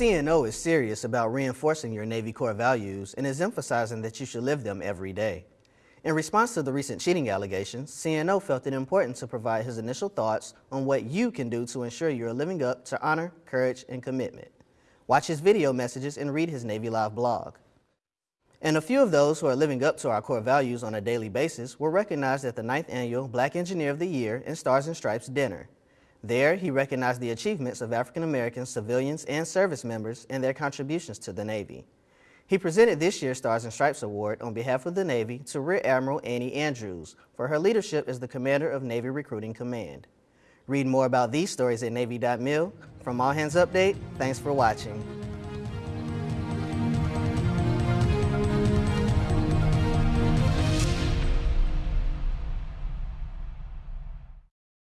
CNO is serious about reinforcing your Navy core values and is emphasizing that you should live them every day. In response to the recent cheating allegations, CNO felt it important to provide his initial thoughts on what you can do to ensure you are living up to honor, courage, and commitment. Watch his video messages and read his Navy Live blog. And a few of those who are living up to our core values on a daily basis were recognized at the 9th Annual Black Engineer of the Year and Stars and Stripes dinner. There, he recognized the achievements of African American civilians and service members and their contributions to the Navy. He presented this year's Stars and Stripes Award on behalf of the Navy to Rear Admiral Annie Andrews for her leadership as the commander of Navy Recruiting Command. Read more about these stories at Navy.mil. From All Hands Update, thanks for watching.